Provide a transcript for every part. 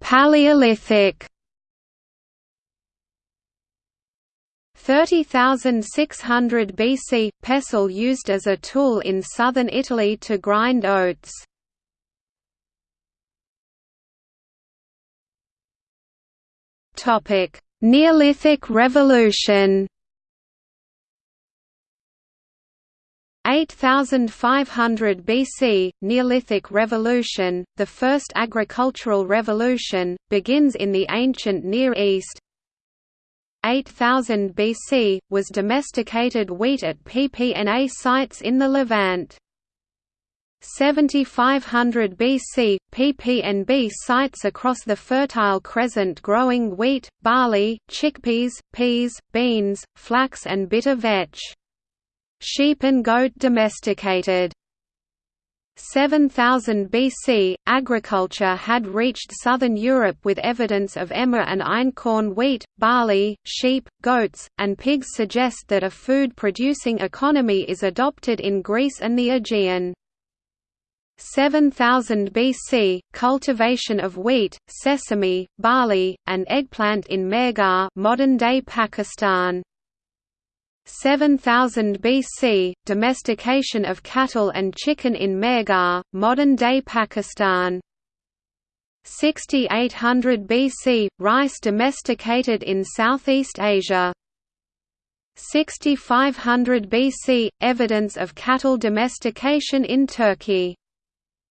Paleolithic 30,600 BC – pestle used as a tool in southern Italy to grind oats. Neolithic Revolution 8500 BC, Neolithic Revolution, the first agricultural revolution, begins in the ancient Near East, 8000 BC, was domesticated wheat at PPNA sites in the Levant. 7500 BC, PPNB sites across the Fertile Crescent growing wheat, barley, chickpeas, peas, beans, flax and bitter vetch. Sheep and goat domesticated. 7000 BC, agriculture had reached southern Europe with evidence of emmer and einkorn wheat, barley, sheep, goats, and pigs suggest that a food-producing economy is adopted in Greece and the Aegean. 7000 BC, cultivation of wheat, sesame, barley, and eggplant in Mehrgarh modern-day Pakistan. 7000 BC, domestication of cattle and chicken in Mehrgarh, modern-day Pakistan. 6800 BC, rice domesticated in Southeast Asia. 6500 BC, evidence of cattle domestication in Turkey.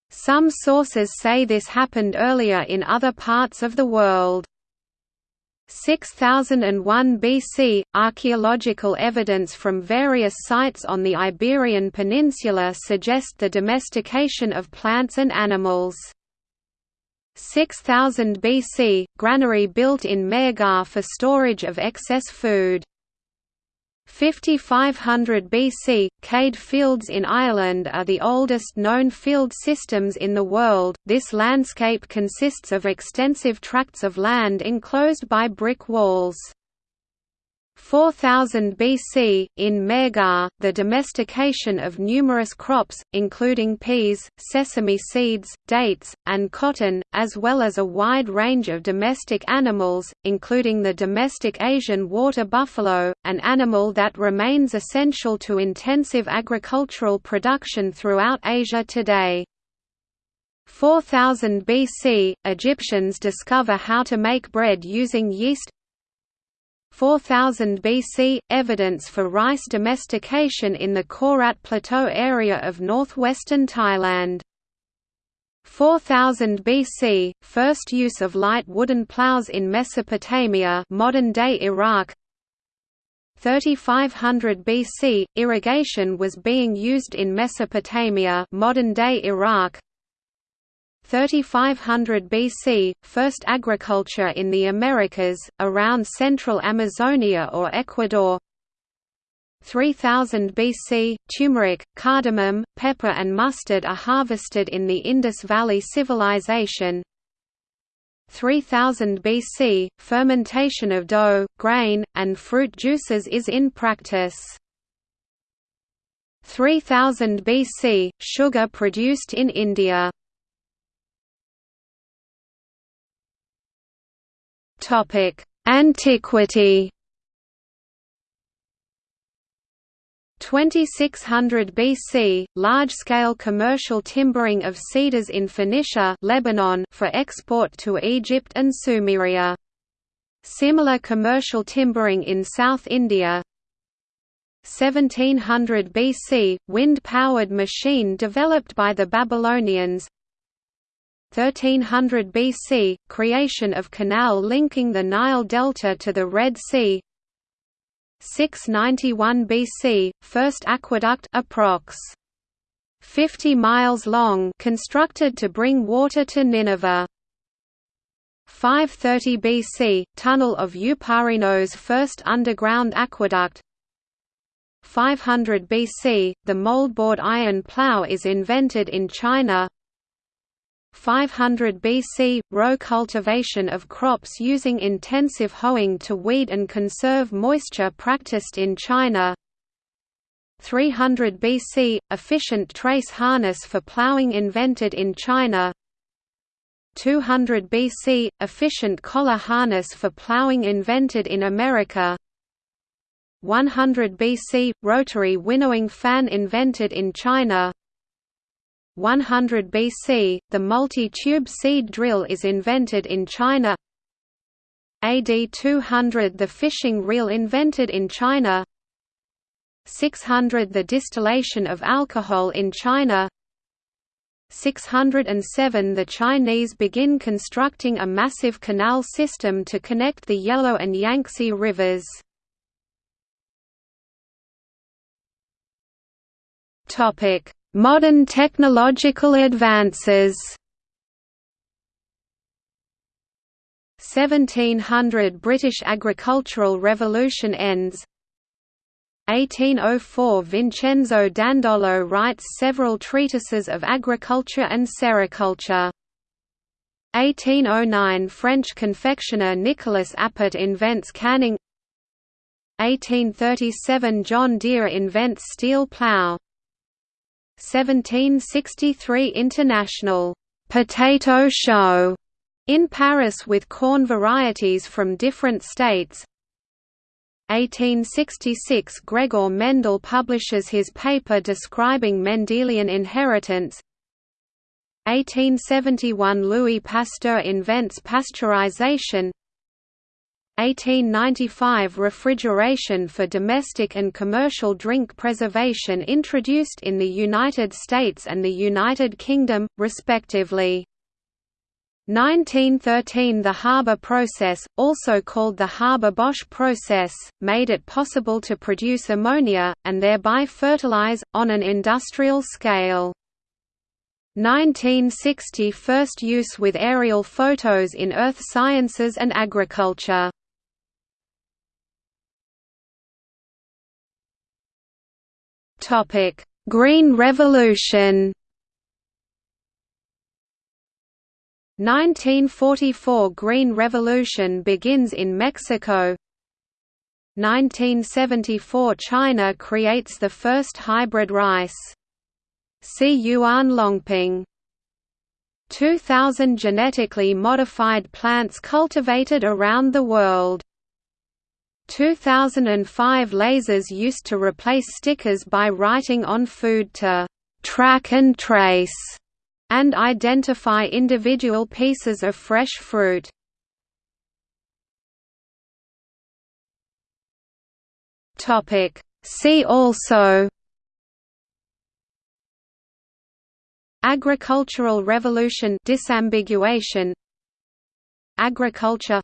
Some sources say this happened earlier in other parts of the world. 6001 BC, archaeological evidence from various sites on the Iberian Peninsula suggest the domestication of plants and animals. 6000 BC, granary built in Mehrgarh for storage of excess food. 5500 BC, Céide fields in Ireland are the oldest known field systems in the world. This landscape consists of extensive tracts of land enclosed by brick walls. 4000 BC, in Mehrgarh, the domestication of numerous crops, including peas, sesame seeds, dates, and cotton, as well as a wide range of domestic animals, including the domestic Asian water buffalo, an animal that remains essential to intensive agricultural production throughout Asia today. 4000 BC, Egyptians discover how to make bread using yeast, 4000 BC – Evidence for rice domestication in the Korat Plateau area of northwestern Thailand. 4000 BC – First use of light wooden plows in Mesopotamia modern-day Iraq 3500 BC – Irrigation was being used in Mesopotamia modern-day Iraq 3500 BC, first agriculture in the Americas, around central Amazonia or Ecuador. 3000 BC, turmeric, cardamom, pepper and mustard are harvested in the Indus Valley Civilization. 3000 BC, fermentation of dough, grain, and fruit juices is in practice. 3000 BC, sugar produced in India Antiquity. 2600 BC, large-scale commercial timbering of cedars in Phoenicia Lebanon for export to Egypt and Sumeria. Similar commercial timbering in South India 1700 BC, wind-powered machine developed by the Babylonians 1300 BC – Creation of canal linking the Nile Delta to the Red Sea. 691 BC – First aqueduct approx. 50 miles long constructed to bring water to Nineveh. 530 BC – Tunnel of Eupalinos first underground aqueduct. 500 BC – The moldboard iron plough is invented in China 500 BC – Row cultivation of crops using intensive hoeing to weed and conserve moisture practiced in China. 300 BC – Efficient trace harness for ploughing invented in China. 200 BC – Efficient collar harness for ploughing invented in America. 100 BC – Rotary winnowing fan invented in China 100 BC – The multi-tube seed drill is invented in China. AD 200 – The fishing reel invented in China. 600 – The distillation of alcohol in China. 607 The Chinese begin constructing a massive canal system to connect the Yellow and Yangtze rivers. Modern technological advances. 1700 British agricultural revolution ends. 1804 Vincenzo Dandolo writes several treatises of agriculture and sericulture. 1809 French confectioner Nicolas Appert invents canning. 1837 John Deere invents steel plough 1763 International «potato show» in Paris with corn varieties from different states. 1866 Gregor Mendel publishes his paper describing Mendelian inheritance. 1871 Louis Pasteur invents pasteurization 1895 Refrigeration for domestic and commercial drink preservation introduced in the United States and the United Kingdom, respectively. 1913 The Haber process, also called the Haber-Bosch process, made it possible to produce ammonia, and thereby fertilize, on an industrial scale. 1960 First use with aerial photos in earth sciences and agriculture. Green Revolution. 1944 Green Revolution begins in Mexico. 1974 China creates the first hybrid rice. See Yuan Longping. 2000 genetically modified plants cultivated around the world 2005 lasers used to replace stickers by writing on food to track and trace and identify individual pieces of fresh fruit. Topic See also Agricultural Revolution disambiguation Agriculture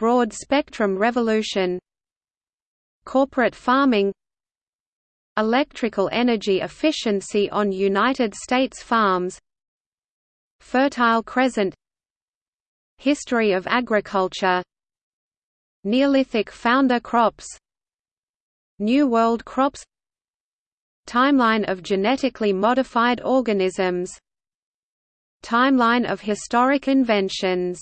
Broad Spectrum Revolution. Corporate farming. Electrical energy efficiency on United States farms. Fertile Crescent. History of agriculture. Neolithic founder crops. New World crops. Timeline of genetically modified organisms. Timeline of historic inventions